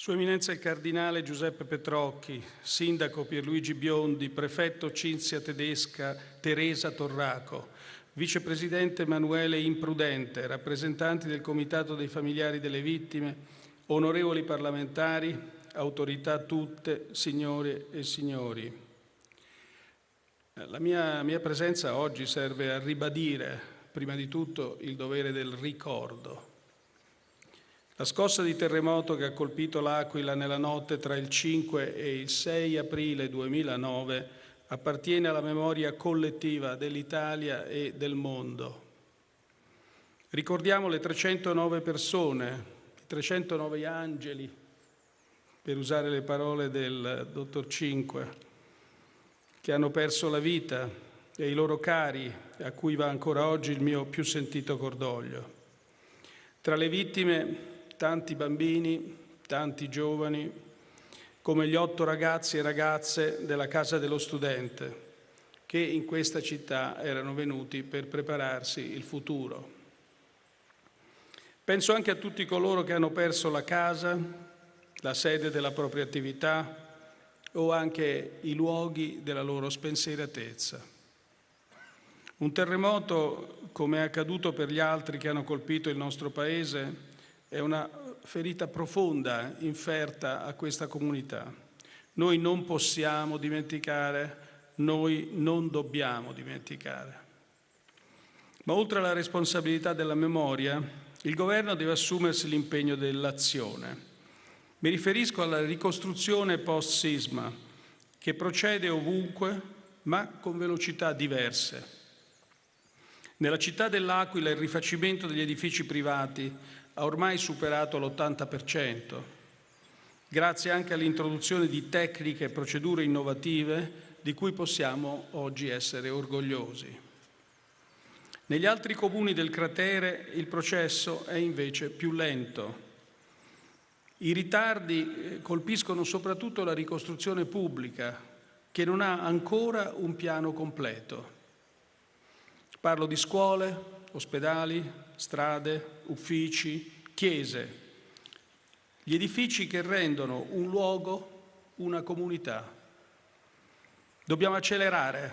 Sua Eminenza il Cardinale Giuseppe Petrocchi, Sindaco Pierluigi Biondi, Prefetto Cinzia Tedesca Teresa Torraco, Vicepresidente Emanuele Imprudente, rappresentanti del Comitato dei Familiari delle Vittime, onorevoli parlamentari, autorità tutte, signore e signori. La mia, mia presenza oggi serve a ribadire, prima di tutto, il dovere del ricordo la scossa di terremoto che ha colpito l'Aquila nella notte tra il 5 e il 6 aprile 2009 appartiene alla memoria collettiva dell'Italia e del mondo. Ricordiamo le 309 persone, i 309 angeli, per usare le parole del dottor Cinque, che hanno perso la vita e i loro cari, a cui va ancora oggi il mio più sentito cordoglio. Tra le vittime tanti bambini, tanti giovani, come gli otto ragazzi e ragazze della Casa dello Studente, che in questa città erano venuti per prepararsi il futuro. Penso anche a tutti coloro che hanno perso la casa, la sede della propria attività o anche i luoghi della loro spensieratezza. Un terremoto, come è accaduto per gli altri che hanno colpito il nostro Paese, è una ferita profonda inferta a questa comunità. Noi non possiamo dimenticare, noi non dobbiamo dimenticare. Ma oltre alla responsabilità della memoria, il Governo deve assumersi l'impegno dell'azione. Mi riferisco alla ricostruzione post-sisma, che procede ovunque, ma con velocità diverse. Nella città dell'Aquila il rifacimento degli edifici privati ha ormai superato l'80%, grazie anche all'introduzione di tecniche e procedure innovative di cui possiamo oggi essere orgogliosi. Negli altri comuni del cratere il processo è invece più lento. I ritardi eh, colpiscono soprattutto la ricostruzione pubblica, che non ha ancora un piano completo. Parlo di scuole, ospedali, strade, uffici, chiese, gli edifici che rendono un luogo una comunità. Dobbiamo accelerare,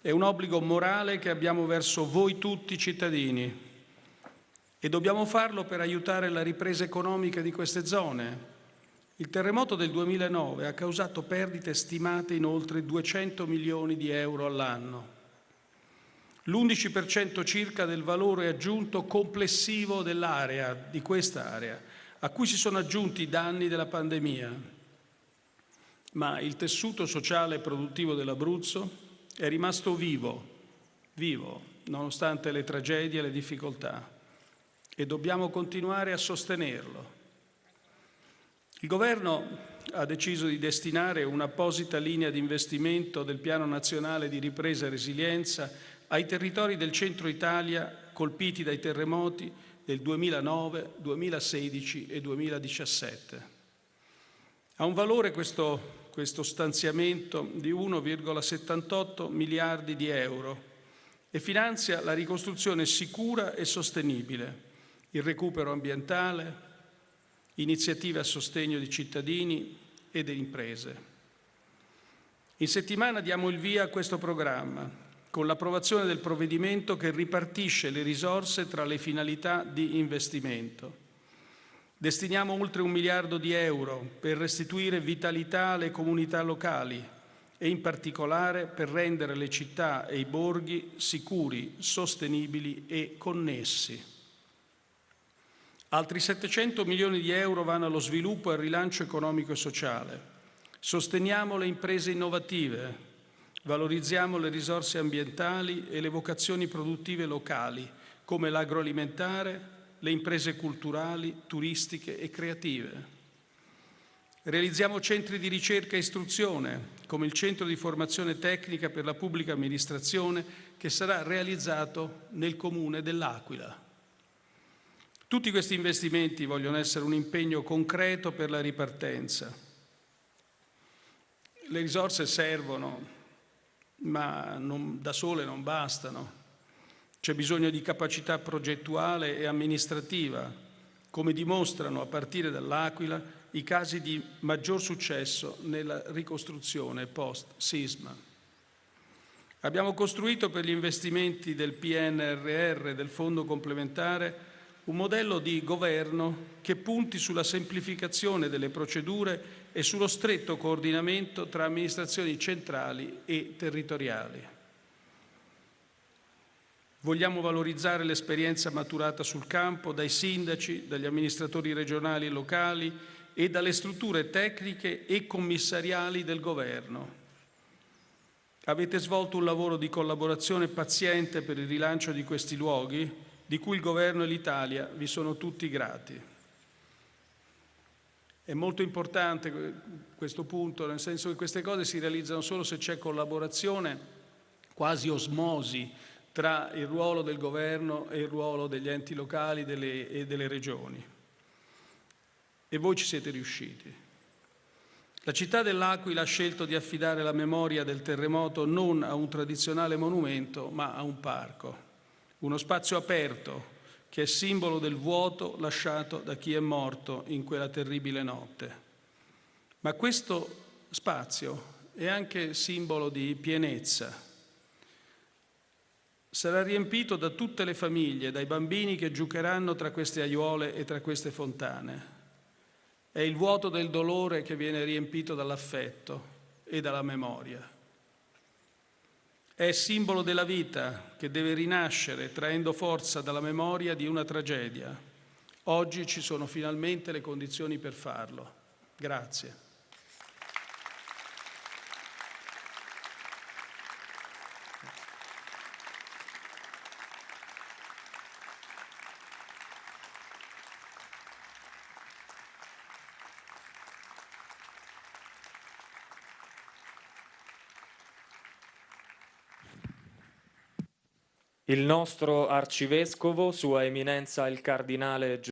è un obbligo morale che abbiamo verso voi tutti cittadini e dobbiamo farlo per aiutare la ripresa economica di queste zone. Il terremoto del 2009 ha causato perdite stimate in oltre 200 milioni di euro all'anno l'11% circa del valore aggiunto complessivo dell'area, di questa area, a cui si sono aggiunti i danni della pandemia. Ma il tessuto sociale e produttivo dell'Abruzzo è rimasto vivo, vivo, nonostante le tragedie e le difficoltà, e dobbiamo continuare a sostenerlo. Il Governo ha deciso di destinare un'apposita linea di investimento del Piano Nazionale di Ripresa e Resilienza ai territori del centro Italia colpiti dai terremoti del 2009, 2016 e 2017. Ha un valore questo, questo stanziamento di 1,78 miliardi di euro e finanzia la ricostruzione sicura e sostenibile, il recupero ambientale, iniziative a sostegno di cittadini e delle imprese. In settimana diamo il via a questo programma con l'approvazione del provvedimento che ripartisce le risorse tra le finalità di investimento. Destiniamo oltre un miliardo di euro per restituire vitalità alle comunità locali e in particolare per rendere le città e i borghi sicuri, sostenibili e connessi. Altri 700 milioni di euro vanno allo sviluppo e al rilancio economico e sociale. Sosteniamo le imprese innovative, Valorizziamo le risorse ambientali e le vocazioni produttive locali, come l'agroalimentare, le imprese culturali, turistiche e creative. Realizziamo centri di ricerca e istruzione, come il Centro di Formazione Tecnica per la Pubblica Amministrazione, che sarà realizzato nel Comune dell'Aquila. Tutti questi investimenti vogliono essere un impegno concreto per la ripartenza. Le risorse servono ma non, da sole non bastano. C'è bisogno di capacità progettuale e amministrativa, come dimostrano a partire dall'Aquila i casi di maggior successo nella ricostruzione post-sisma. Abbiamo costruito per gli investimenti del PNRR, del Fondo complementare, un modello di governo che punti sulla semplificazione delle procedure e sullo stretto coordinamento tra amministrazioni centrali e territoriali. Vogliamo valorizzare l'esperienza maturata sul campo dai sindaci, dagli amministratori regionali e locali e dalle strutture tecniche e commissariali del Governo. Avete svolto un lavoro di collaborazione paziente per il rilancio di questi luoghi, di cui il Governo e l'Italia vi sono tutti grati. È molto importante questo punto, nel senso che queste cose si realizzano solo se c'è collaborazione, quasi osmosi, tra il ruolo del Governo e il ruolo degli enti locali delle, e delle regioni. E voi ci siete riusciti. La città dell'Aquila ha scelto di affidare la memoria del terremoto non a un tradizionale monumento, ma a un parco, uno spazio aperto che è simbolo del vuoto lasciato da chi è morto in quella terribile notte. Ma questo spazio è anche simbolo di pienezza, sarà riempito da tutte le famiglie, dai bambini che giocheranno tra queste aiuole e tra queste fontane. È il vuoto del dolore che viene riempito dall'affetto e dalla memoria. È simbolo della vita che deve rinascere traendo forza dalla memoria di una tragedia. Oggi ci sono finalmente le condizioni per farlo. Grazie. Il nostro arcivescovo, Sua Eminenza il Cardinale